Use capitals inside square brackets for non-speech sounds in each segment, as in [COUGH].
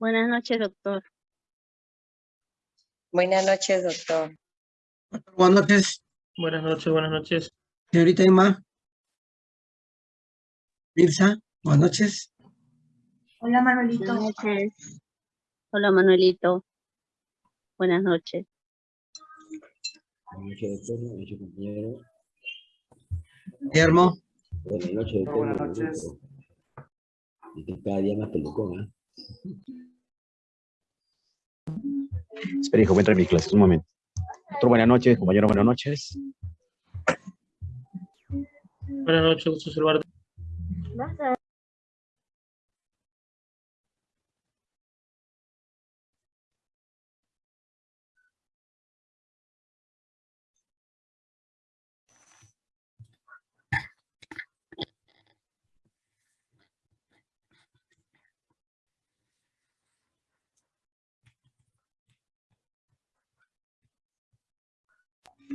Buenas noches, doctor. Buenas noches, doctor. Buenas noches, Buenas noches, buenas noches. señorita Emma. Mirza, buenas noches. Hola Manuelito. Buenas noches. Hola, Manuelito. Buenas noches. Buenas noches, doctor. Buenas noches, compañero. Guillermo, Buenas noches, doctor. Buenas noches. Y cada día más pelucón, ¿ah? Espera, hijo, voy a entrar en mi clase, un momento. Doctor, buenas noches, compañero, buenas noches. Buenas noches, gusto saludarte.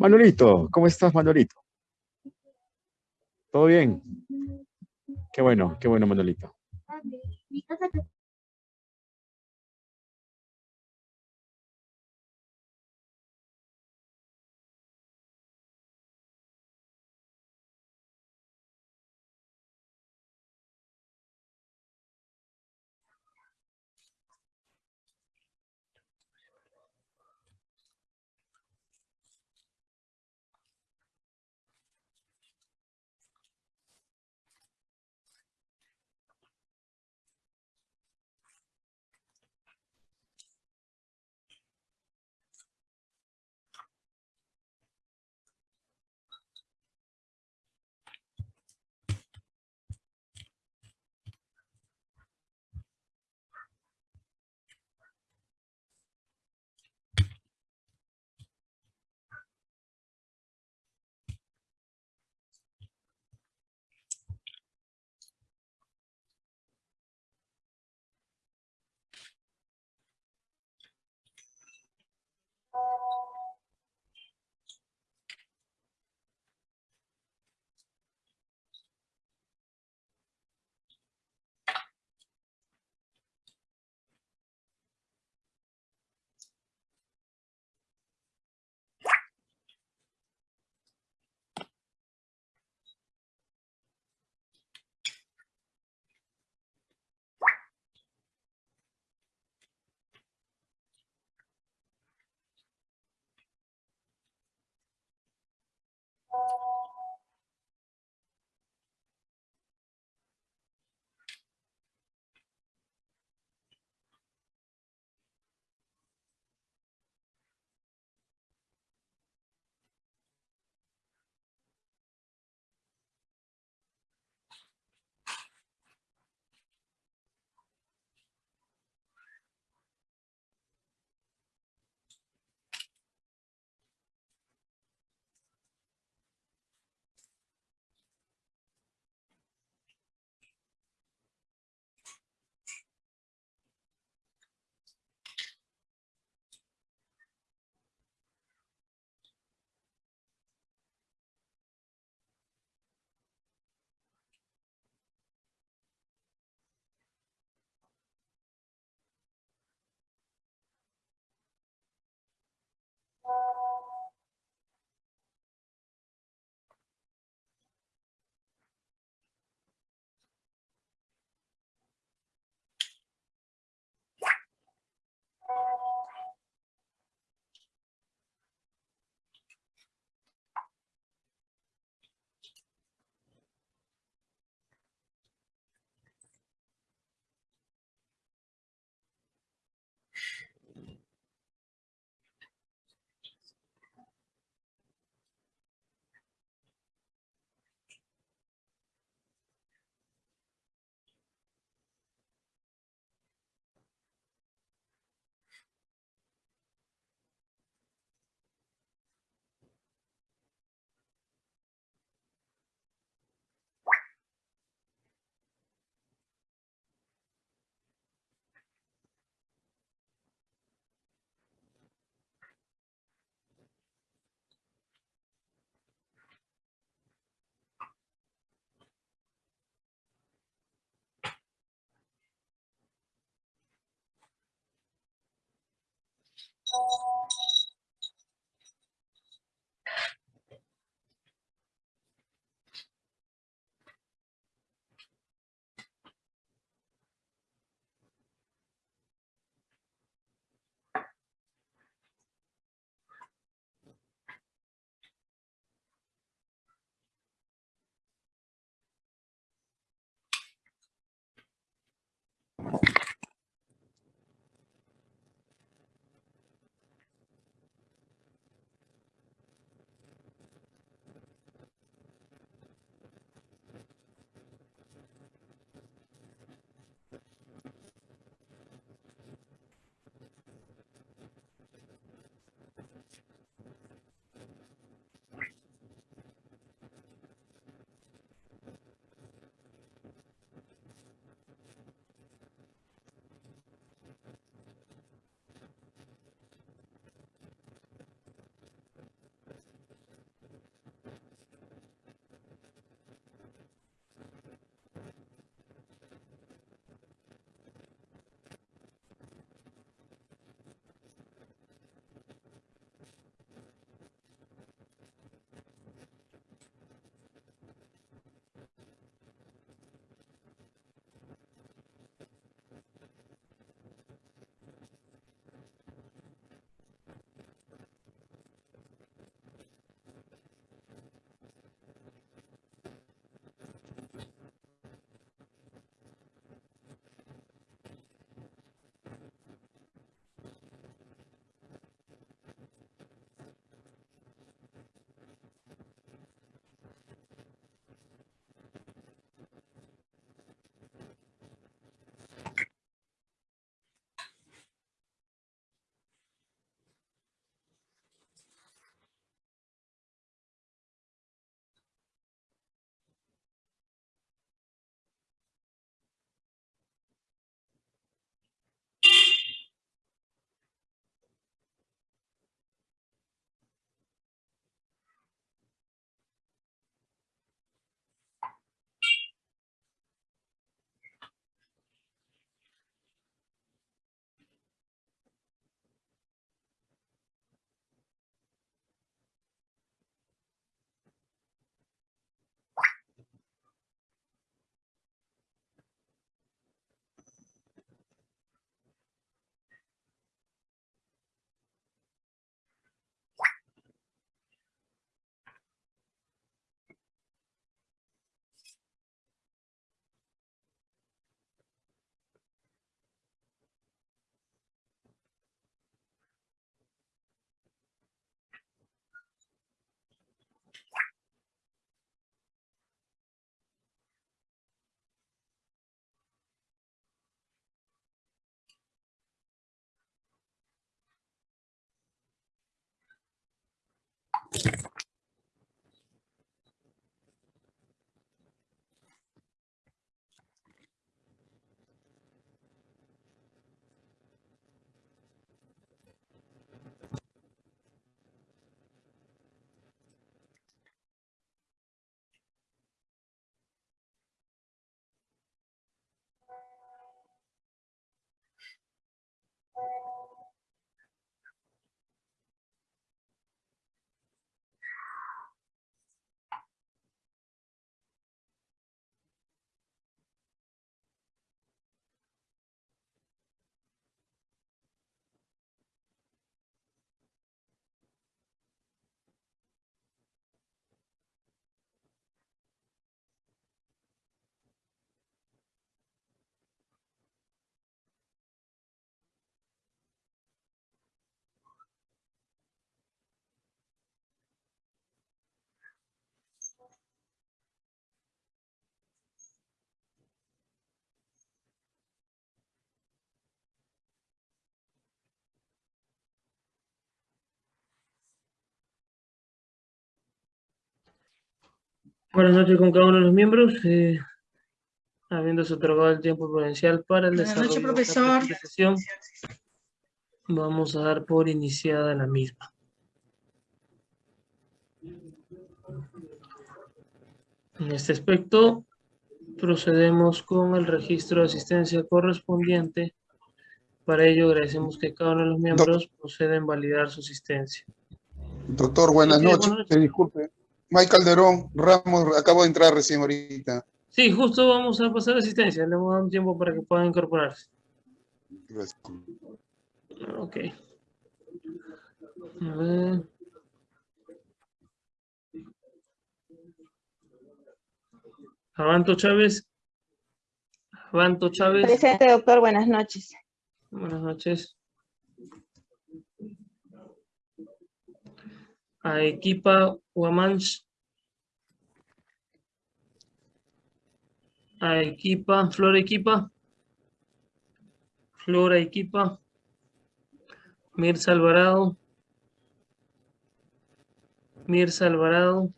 Manuelito, ¿cómo estás, Manuelito? ¿Todo bien? Qué bueno, qué bueno, Manuelito. Buenas noches con cada uno de los miembros. eh, habiéndose otorgado el tiempo prudencial para el Buenas desarrollo noches, de profesor. presente sesión, vamos a dar por iniciada la misma. En este aspecto, procedemos con el registro de asistencia correspondiente. Para ello, agradecemos que cada uno de los miembros proceda en validar su asistencia. Doctor, buenas Sí, noches. buenas noches. Disculpe. Mike Calderón, Ramos, acabo de entrar recién ahorita. Sí, justo vamos a pasar asistencia. Le vamos a dar un tiempo para que puedan incorporarse. Gracias. Ok. A ver. Avanto Chávez. Avanto Chávez. Presente, doctor, buenas noches. Buenas noches. Aequipa Guamanch. Aequipa, Flora Equipa. Flora Equipa. Mirza Alvarado. Mirza Alvarado.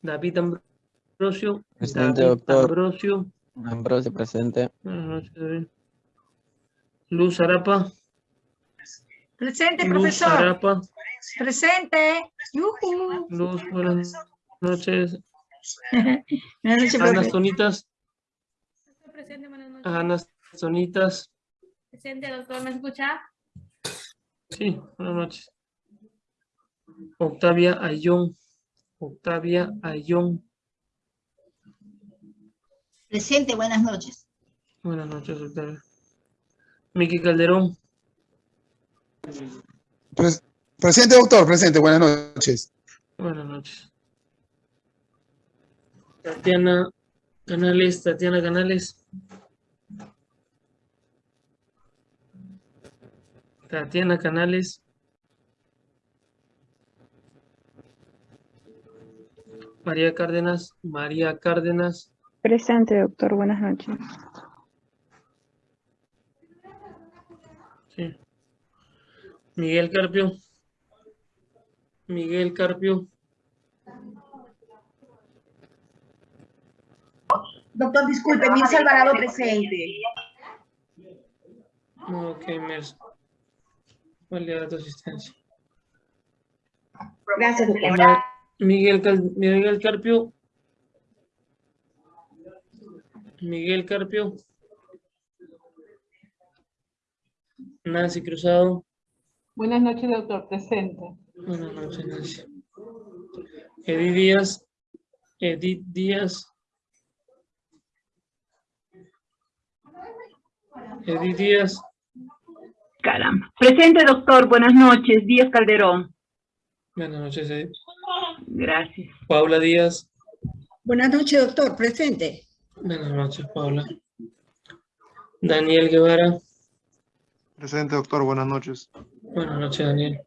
David Ambrosio. Presente, David doctor. Ambrosio. Ambrosio presente. Luz Arapa. Presente, Luz profesor. Arapa. Presente. Yujú. Luz, buenas noches. [LAUGHS] Buenas noches, Ana. Sonitas. Presente, buenas noches. Ana Sonitas. Presente, doctor, ¿me escucha? Sí, buenas noches. Octavia Ayón. Octavia Ayón. Presente, buenas noches. Buenas noches, Octavia. Miki Calderón. Pres- presente, doctor, presente, buenas noches. Buenas noches. Tatiana Canales. Tatiana Canales. Tatiana Canales. María Cárdenas. María Cárdenas. Presente, doctor, buenas noches. Sí. Miguel Carpio. Miguel Carpio. Doctor, disculpe, Mirza Alvarado presente. Ok, Merce. Validar tu asistencia. Gracias, doctor. Miguel, Cal- Miguel Carpio. Miguel Carpio. Nancy Cruzado. Buenas noches, doctor. Presente. Buenas noches, Nancy. Edith Díaz. Edith Díaz. Edith Díaz. Caramba. Presente, doctor. Buenas noches. Díaz Calderón. Buenas noches, Edith. Gracias. Paula Díaz. Buenas noches, doctor. Presente. Buenas noches, Paula. Daniel Guevara. Presente, doctor, buenas noches. Buenas noches, Daniel.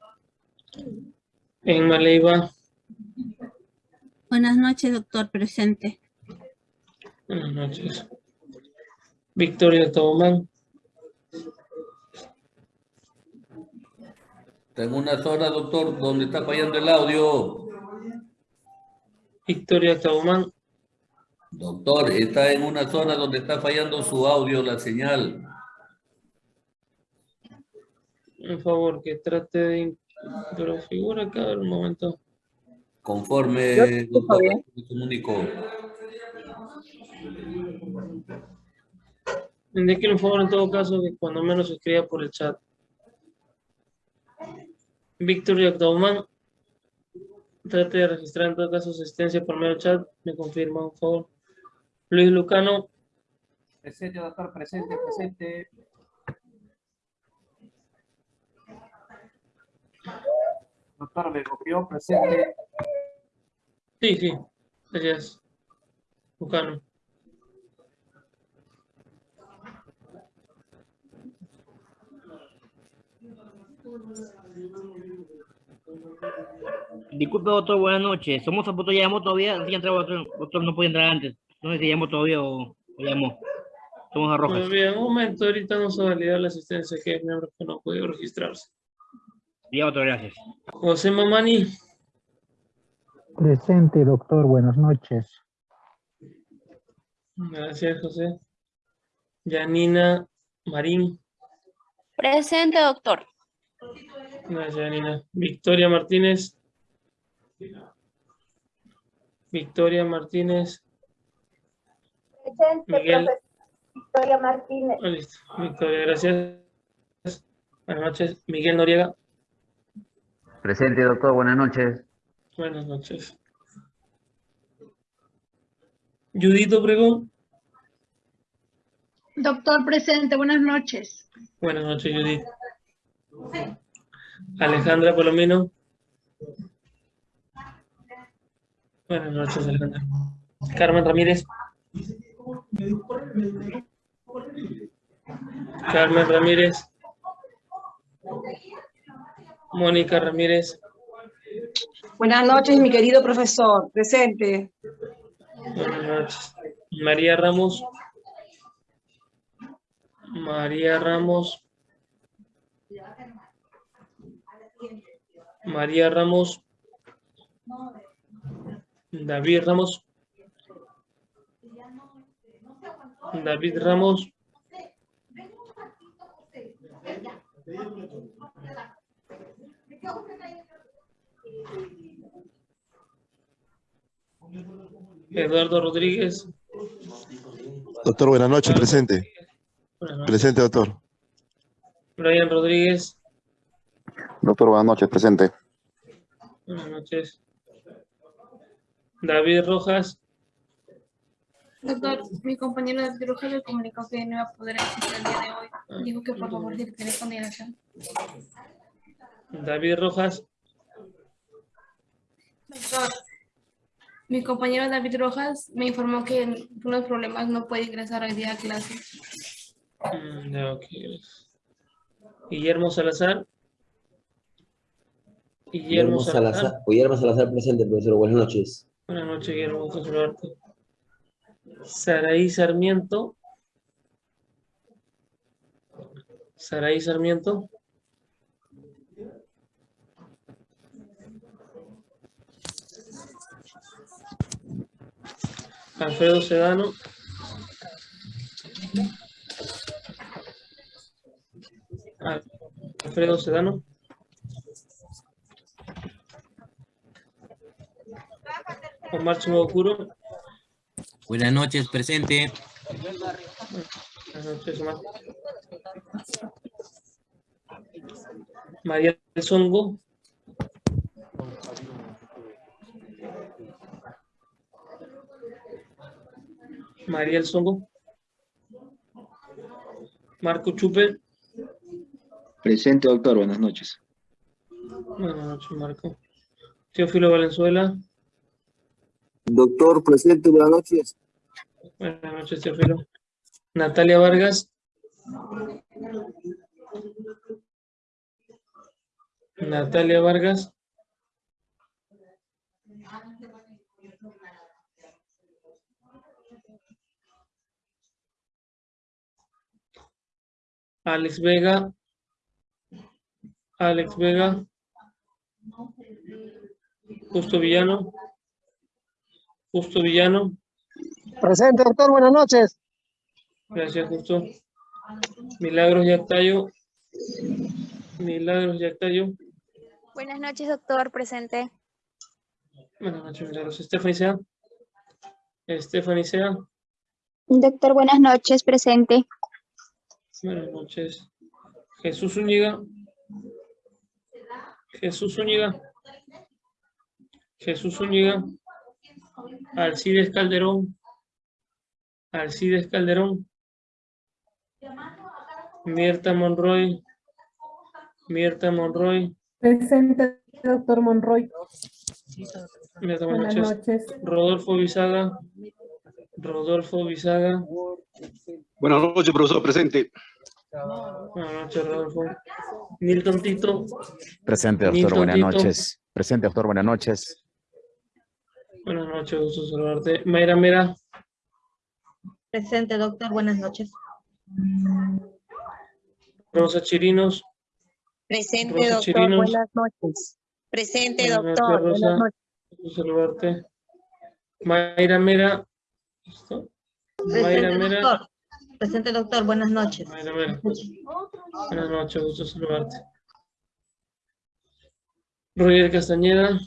Enma Leiva. Buenas noches, doctor. Presente. Buenas noches. Victoria Taumán. Está en una zona, doctor, donde está fallando el audio. Victoria Taumán. Doctor, está en una zona donde está fallando su audio, la señal. Por favor, que trate de... Pero figura acá, a ver, un momento. Conforme, doctor, me comunico. Indíquenle, por favor, en todo caso, que cuando menos se escriba por el chat. Victoria Taumán. Trate de registrar en todo caso su asistencia por medio del chat. Me confirma, por favor. Luis Lucano. Presente, doctor. Presente, presente. Doctor, me copió. Presente. Sí, sí. Gracias. Lucano. Disculpe, doctor, buenas noches. Somos a punto, llamó todavía, sí, entraba otro, otro no puede entrar antes. No sé si llamó todavía o, o llamó. Somos a Rojas. Bien, un momento, ahorita no se valida la asistencia que hay miembros que no han podido registrarse. Doctor, gracias. José Mamani. Presente, doctor. Buenas noches. Gracias, José. Yanina Marín. Presente, doctor. Gracias, Yanina. Victoria Martínez. Victoria Martínez. Presente, Miguel. Victoria Martínez. Ah, listo. Victoria, gracias. Buenas noches. Miguel Noriega. Presente, doctor. Buenas noches. Buenas noches. Judith Obregón. Doctor presente, buenas noches. Buenas noches, Judith. Alejandra Palomino. Buenas noches, Alejandra. Carmen Ramírez. Carmen Ramírez. Mónica Ramírez. Buenas noches, mi querido profesor. Presente. Buenas noches. María Ramos. María Ramos. María Ramos. David Ramos. David Ramos. Eduardo Rodríguez. Doctor, buenas noches, presente. Buenas noches. Presente, doctor. Brian Rodríguez. Doctor, buenas noches, presente. Buenas noches. David Rojas. Doctor, mi compañero de Rojas le comunicó que no iba a poder asistir el día de hoy. Dijo que por favor si tiene consideración. David Rojas. Doctor, mi compañero David Rojas me informó que por unos problemas no puede ingresar hoy día a clase. Mm, ya, ok, gracias. Guillermo Salazar. Guillermo Salazar. Guillermo Salazar presente, profesor. Buenas noches. Buenas noches, Guillermo. gusto saludarte. Saraí Sarmiento. Saraí Sarmiento. Alfredo Sedano. Al- Alfredo Sedano. Omar Chimocuro. Buenas noches, presente. Buenas noches, Omar. María del Songo. María del Songo. Marco Chupe. Presente, doctor. Buenas noches. Buenas noches, Marco. Teófilo Valenzuela. Doctor, presente. Buenas noches. Buenas noches, Teófilo. Natalia Vargas. Natalia Vargas. Alex Vega. Alex Vega. Justo Villano. Justo Villano. Presente, doctor. Buenas noches. Gracias, Justo. Milagros Yactayo. Milagros Yactayo. Buenas noches, doctor. Presente. Buenas noches, Milagros. Stephanie Sea. Stephanie Sea. Doctor, buenas noches. Presente. Buenas noches. Jesús Zúñiga. Jesús Zúñiga. Jesús Zúñiga. Alcides Calderón. Alcides Calderón. Mirta Monroy. Mirta Monroy. Presente, doctor Monroy. Mirta, Buenas buenas noches. Rodolfo Bisaga. Rodolfo Bisaga. Buenas noches, profesor, presente. Buenas noches, Rodolfo. Nilton Tito. Presente, doctor. Buenas Tito. noches. Presente, doctor. Buenas noches. Buenas noches, gusto saludarte. Mayra Mera. Presente, doctor. Buenas noches. Rosa Chirinos. Presente, Rosa doctor. Chirinos. Buenas noches. Presente, Buenas noches, doctor. Buenas noches. Gusto saludarte. Mayra Mera. ¿Listo? Mayra Presente, Mera. doctor. Presente, doctor. Buenas noches. Mayra Mera. Buenas noches, gusto saludarte. Roger Castañeda.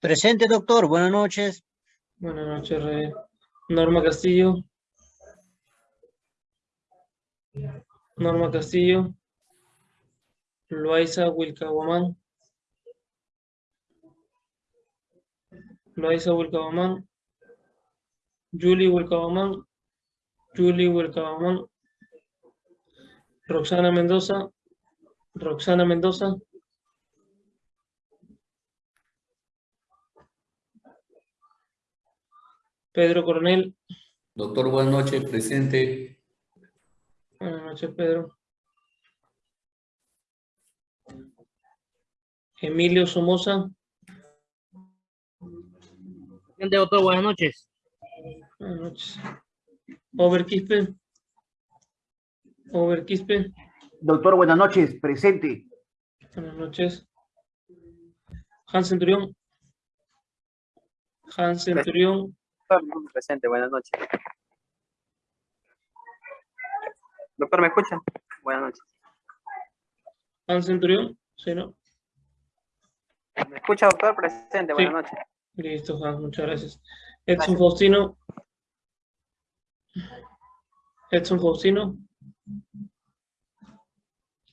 Presente, doctor. Buenas noches. Buenas noches, Roger. Norma Castillo. Norma Castillo. Loaiza Wilcahuamán. Loaiza Wilcahuamán. Julie Wilcahuamán. Julie Wilcahuamán. Roxana Mendoza. Roxana Mendoza. Pedro Coronel. Doctor, buenas noches, presente. Buenas noches, Pedro. Emilio Somoza. Presente, doctor. Buenas noches. Buenas noches. Over Quispe. Over Quispe. Doctor, buenas noches. Presente. Buenas noches. Hans Centurión. Hans Centurión. Presente, buenas noches. Doctor, ¿me escucha? Buenas noches. Hans Centurión. Sí, ¿no? ¿Me escucha, doctor? Presente, buenas Sí. noches. Listo, Hans, muchas gracias. Edson Faustino. Edson Faustino.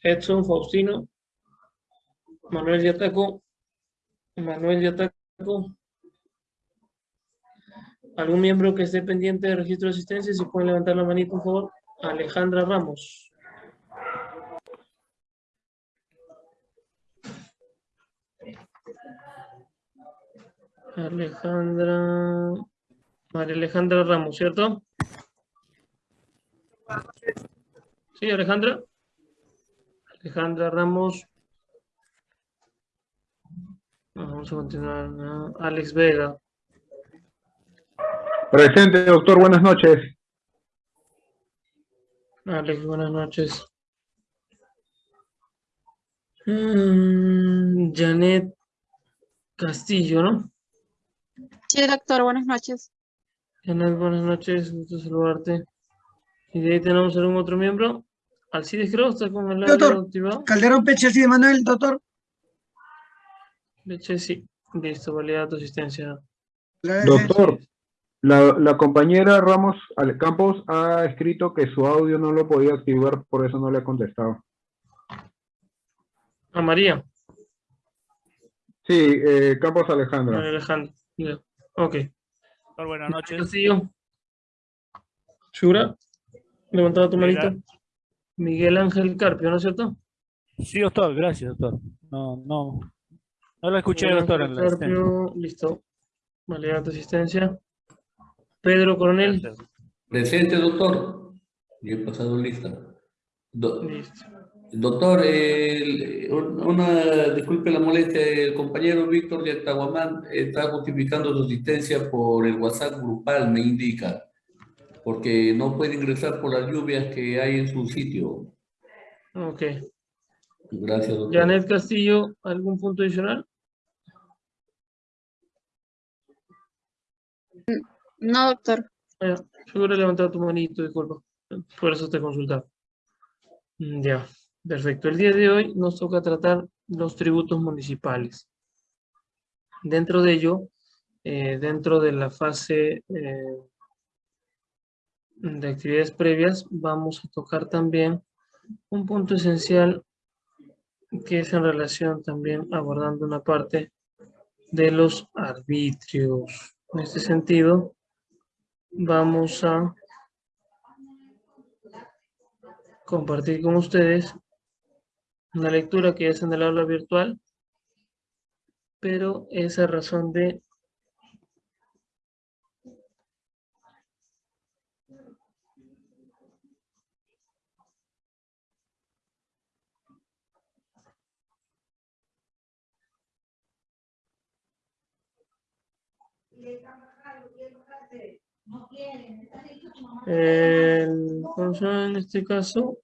Edson Faustino. Manuel Yataco. Manuel Yataco. ¿Algún miembro que esté pendiente de registro de asistencia? Si pueden levantar la manita, por favor. Alejandra Ramos. Alejandra. María Alejandra Ramos, ¿cierto? Sí, Alejandra. Alejandra Ramos. Vamos a continuar. ¿no? Alex Vega. Presente, doctor, buenas noches. Alex, buenas noches. Mm, Janet Castillo, ¿no? Sí, doctor, buenas noches. Janet, buenas noches, gusto saludarte. Y de ahí tenemos algún otro miembro. Alcides creo, está con el Doctor, activado. Calderón Pechesi de Manuel, doctor. Leche, sí. Listo, valida tu asistencia. Doctor, la, la compañera Ramos Campos ha escrito que su audio no lo podía activar, por eso no le ha contestado. A María. Sí, eh, Campos Alejandra. María Alejandra. Ya. Ok. Buenas noches. Castillo. Shura. Levantado tu manito. Miguel Ángel Carpio, ¿no es cierto? Sí, doctor, gracias, doctor. No, no. No lo escuché, Miguel doctor, Ángel en la asistencia. Carpio, listo. Valida tu asistencia. Pedro Coronel. Presente, doctor. Y he pasado lista. Do- Listo. doctor, una, disculpe la molestia, el compañero Víctor de Atahuamán está justificando su asistencia por el WhatsApp grupal, me indica, porque no puede ingresar por las lluvias que hay en su sitio. Ok. Gracias, doctor. Janet Castillo, ¿algún punto adicional? No, doctor. Ya, seguro he levantado tu manito, disculpa. Por eso te consultaba. Mm, Ya, perfecto. El día de hoy nos toca tratar los tributos municipales. Dentro de ello, eh, dentro de la fase eh, de actividades previas, vamos a tocar también un punto esencial que es en relación también abordando una parte de los arbitrios. En este sentido, vamos a compartir con ustedes una lectura que es en el aula virtual, pero esa razón de el, ¿cómo se llama en este caso?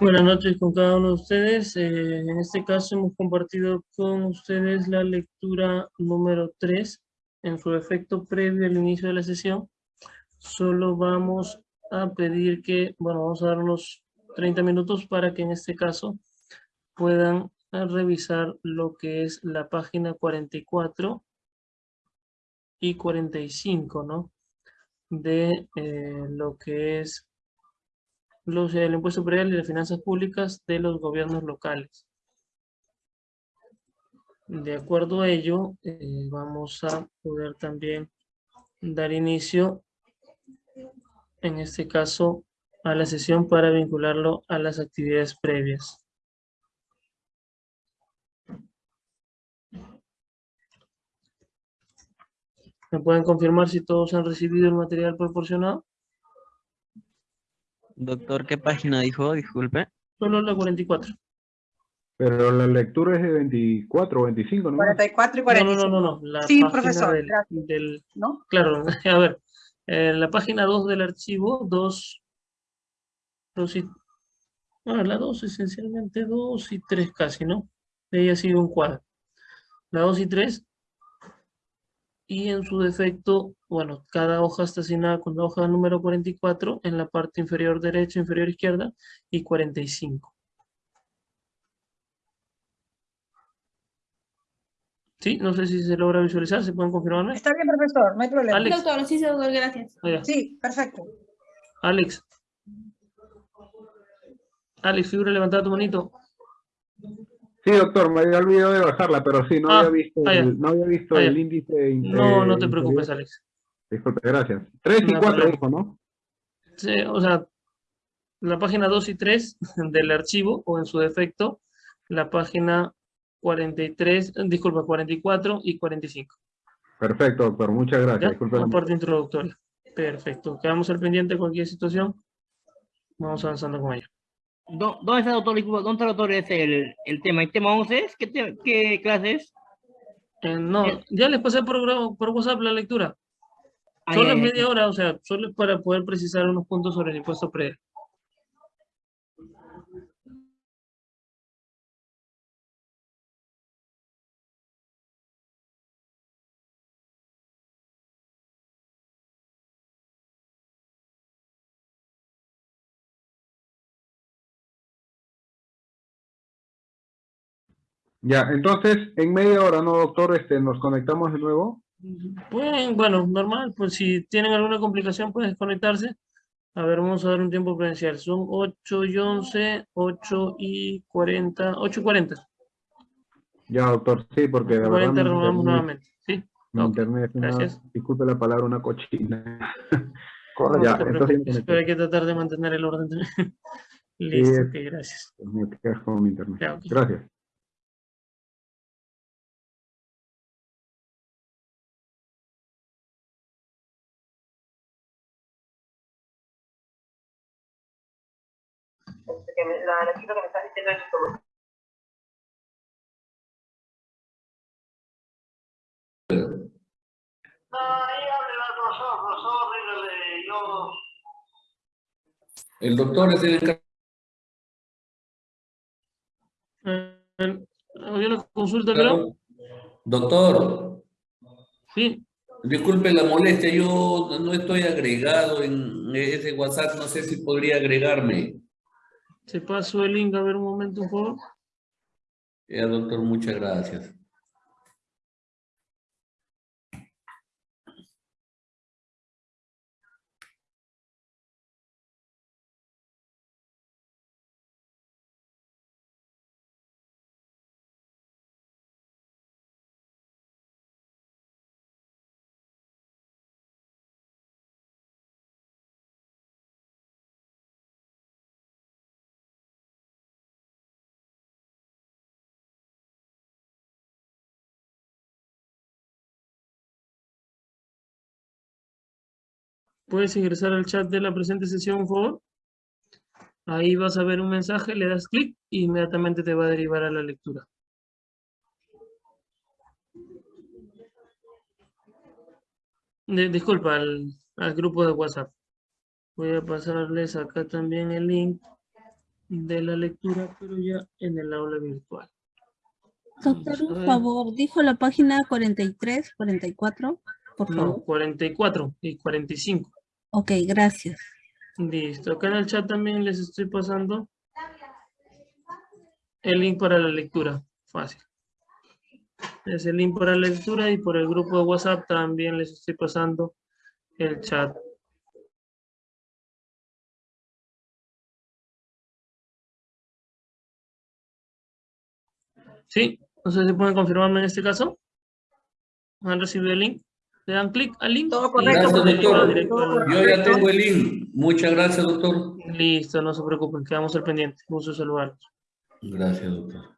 Buenas noches con cada uno de ustedes. Eh, en este caso hemos compartido con ustedes la lectura número 3 en su efecto previo al inicio de la sesión. Solo vamos a pedir que, bueno, vamos a dar unos 30 minutos para que en este caso puedan revisar lo que es la página 44 y 45, ¿no? De eh, lo que es los, el impuesto predial y las finanzas públicas de los gobiernos locales. De acuerdo a ello, eh, vamos a poder también dar inicio, en este caso, a la sesión para vincularlo a las actividades previas. ¿Me pueden confirmar si todos han recibido el material proporcionado? Doctor, ¿qué página dijo? Disculpe. Solo la 44. Pero la lectura es de 24 o 25, ¿no? 44 y No, 45. no, no, no, no. La Sí, página profesor, del- del- ¿No? Claro, [LAUGHS] a ver. En la página 2 del archivo, 2, 2 y... Bueno, la 2 esencialmente 2 y 3 casi, ¿no? De ahí ha sido un cuadro. La 2 y 3. Y en su defecto, bueno, cada hoja está asignada con la hoja número 44 en la parte inferior derecha, inferior izquierda y 45. Sí, no sé si se logra visualizar, ¿se pueden confirmarme? Está bien, profesor, no hay problema. Alex. Doctor, sí, sí, doctor, gracias. Sí, perfecto. Alex. Alex, figura levantada tu manito. Sí, doctor, me había olvidado de bajarla, pero sí, no Ah, había visto, el, no había visto el índice. in- No, no te preocupes, Alex. Disculpe, gracias. 3 y No hay 4 problema. dijo, ¿no? Sí, o sea, la página 2 y 3 [LAUGHS] del archivo, o en su defecto, la página 43, eh, disculpa, 44 y 45. Perfecto, doctor, muchas gracias. Disculpe la parte introductoria. Perfecto. Quedamos al pendiente de cualquier situación. Vamos avanzando con ella. ¿Dó- ¿Dónde está, doctor? Disculpa, ¿Dónde está, doctor, es el, el tema? ¿El tema 11 es? ¿Qué, te- qué clase es? Eh, no, ya les pasé por, por WhatsApp la lectura. Ah, Solo ya. media hora, o sea, solo es para poder precisar unos puntos sobre el impuesto predial. Ya, entonces, en media hora, ¿no, doctor? Este, nos conectamos de nuevo. Pueden, bueno, normal, pues si tienen alguna complicación pueden desconectarse. A ver, vamos a dar un tiempo prudencial. Son 8 y 11, 8 y 40, 8 y 40. Ya, doctor, sí, porque de verdad 40 mi renovamos nuevamente. ¿Sí? mi internet es una- gracias. disculpe la palabra, una cochina. [LAUGHS] No ya, te entonces, pero hay que tratar de mantener el orden. [LAUGHS] Listo, Sí, ok, gracias. me quedas con mi internet. Ya. Gracias. La lectura que me estás diciendo es como... El doctor es el encargado. Eh, ¿Había una consulta, creo? Doctor, Sí, disculpe la molestia, yo no estoy agregado en ese WhatsApp, no sé si podría agregarme. Se pasó el link, a ver un momento, por favor. Ya, doctor, muchas gracias. Puedes ingresar al chat de la presente sesión, por favor. Ahí vas a ver un mensaje, le das clic y inmediatamente te va a derivar a la lectura. De- disculpa, al, al grupo de WhatsApp. Voy a pasarles acá también el link de la lectura, pero ya en el aula virtual. Doctor, por favor, dijo la página 43, 44, por No, favor. 44 y 45. Ok, gracias. Listo. Acá en el chat también les estoy pasando el link para la lectura. Fácil. Es el link para la lectura y por el grupo de WhatsApp también les estoy pasando el chat. ¿Sí? No sé si pueden confirmarme en este caso. ¿Han recibido el link? Le dan clic al link. Todo Gracias, doctor. Yo ya tengo el link. Muchas gracias, doctor. Listo, no se preocupen, quedamos al pendiente. Gusto saludarlos. Gracias, doctor.